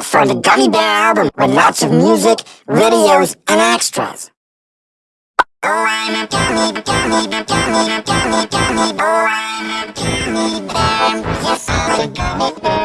Look for the Gummy Bear album with lots of music, videos, and extras. Oh, I'm a gummy, gummy, gummy, gummy, gummy. Oh, I'm a gummy bear. Yes, I'm a gummy bear.